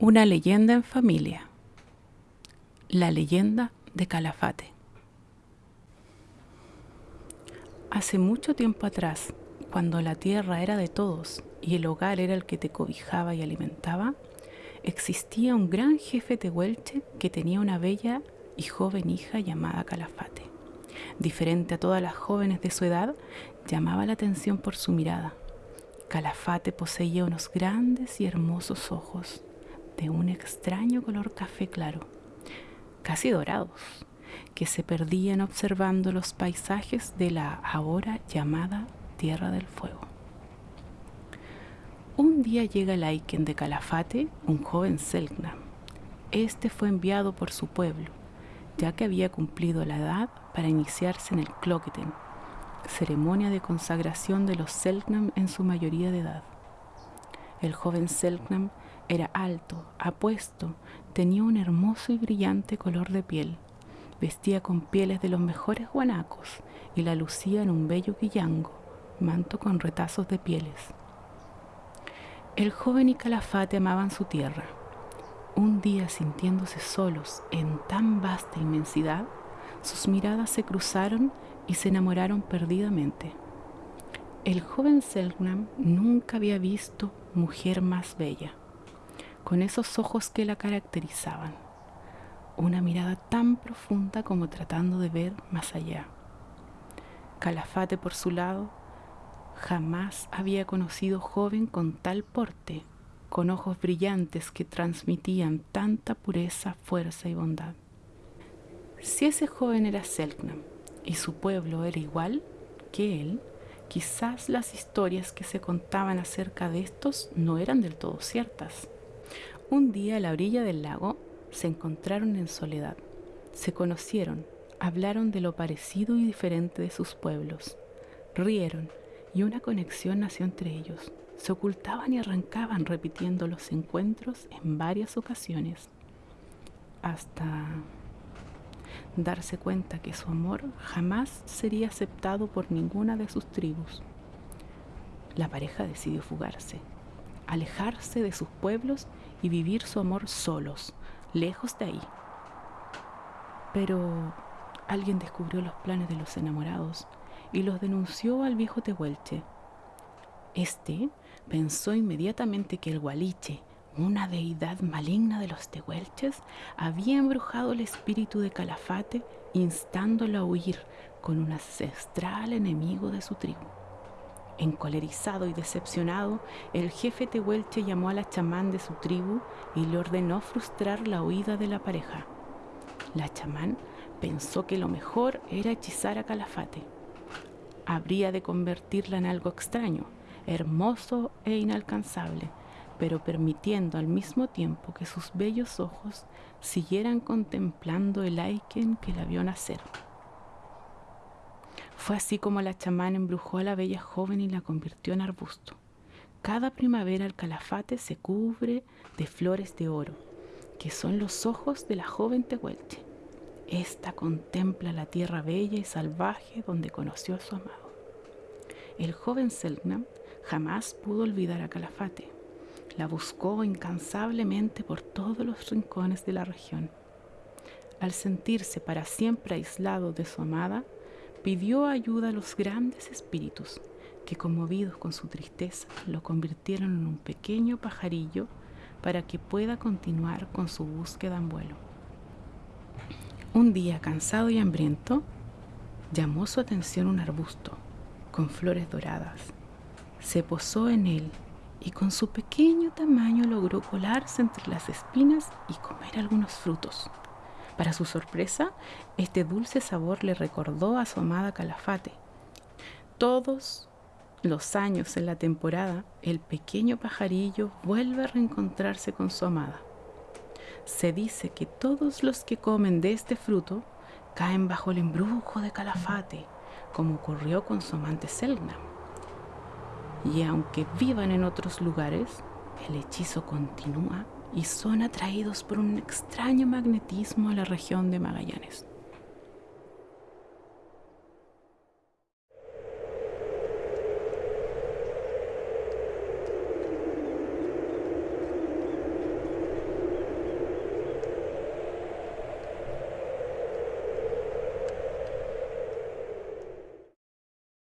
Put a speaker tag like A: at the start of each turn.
A: Una leyenda en familia. La leyenda de Calafate. Hace mucho tiempo atrás, cuando la tierra era de todos y el hogar era el que te cobijaba y alimentaba, existía un gran jefe tehuelche que tenía una bella y joven hija llamada Calafate. Diferente a todas las jóvenes de su edad, llamaba la atención por su mirada. Calafate poseía unos grandes y hermosos ojos de un extraño color café claro, casi dorados, que se perdían observando los paisajes de la ahora llamada Tierra del Fuego. Un día llega el de Calafate, un joven Selknam. Este fue enviado por su pueblo, ya que había cumplido la edad para iniciarse en el Cloqueten, ceremonia de consagración de los Selknam en su mayoría de edad. El joven Selknam era alto, apuesto, tenía un hermoso y brillante color de piel, vestía con pieles de los mejores guanacos y la lucía en un bello guillango, manto con retazos de pieles. El joven y Calafate amaban su tierra. Un día sintiéndose solos en tan vasta inmensidad, sus miradas se cruzaron y se enamoraron perdidamente. El joven Selknam nunca había visto mujer más bella con esos ojos que la caracterizaban, una mirada tan profunda como tratando de ver más allá. Calafate, por su lado, jamás había conocido joven con tal porte, con ojos brillantes que transmitían tanta pureza, fuerza y bondad. Si ese joven era Selknam y su pueblo era igual que él, quizás las historias que se contaban acerca de estos no eran del todo ciertas. Un día a la orilla del lago se encontraron en soledad, se conocieron, hablaron de lo parecido y diferente de sus pueblos, rieron y una conexión nació entre ellos. Se ocultaban y arrancaban repitiendo los encuentros en varias ocasiones, hasta darse cuenta que su amor jamás sería aceptado por ninguna de sus tribus. La pareja decidió fugarse, alejarse de sus pueblos y vivir su amor solos, lejos de ahí. Pero alguien descubrió los planes de los enamorados y los denunció al viejo Tehuelche. Este pensó inmediatamente que el Gualiche, una deidad maligna de los Tehuelches, había embrujado el espíritu de Calafate, instándolo a huir con un ancestral enemigo de su tribu. Encolerizado y decepcionado, el jefe tehuelche llamó a la chamán de su tribu y le ordenó frustrar la huida de la pareja. La chamán pensó que lo mejor era hechizar a Calafate. Habría de convertirla en algo extraño, hermoso e inalcanzable, pero permitiendo al mismo tiempo que sus bellos ojos siguieran contemplando el Aiken que la vio nacer. Fue así como la chamán embrujó a la bella joven y la convirtió en arbusto. Cada primavera el calafate se cubre de flores de oro, que son los ojos de la joven Tehuelche. Esta contempla la tierra bella y salvaje donde conoció a su amado. El joven Selknam jamás pudo olvidar a Calafate. La buscó incansablemente por todos los rincones de la región. Al sentirse para siempre aislado de su amada, pidió ayuda a los grandes espíritus, que conmovidos con su tristeza lo convirtieron en un pequeño pajarillo para que pueda continuar con su búsqueda en vuelo. Un día, cansado y hambriento, llamó su atención un arbusto con flores doradas. Se posó en él y con su pequeño tamaño logró colarse entre las espinas y comer algunos frutos. Para su sorpresa, este dulce sabor le recordó a su amada Calafate. Todos los años en la temporada, el pequeño pajarillo vuelve a reencontrarse con su amada. Se dice que todos los que comen de este fruto caen bajo el embrujo de Calafate, como ocurrió con su amante Selna. Y aunque vivan en otros lugares, el hechizo continúa y son atraídos por un extraño magnetismo a la región de Magallanes.